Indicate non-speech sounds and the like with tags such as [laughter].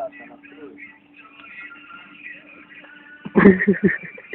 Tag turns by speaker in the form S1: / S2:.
S1: got Hehehehe [laughs]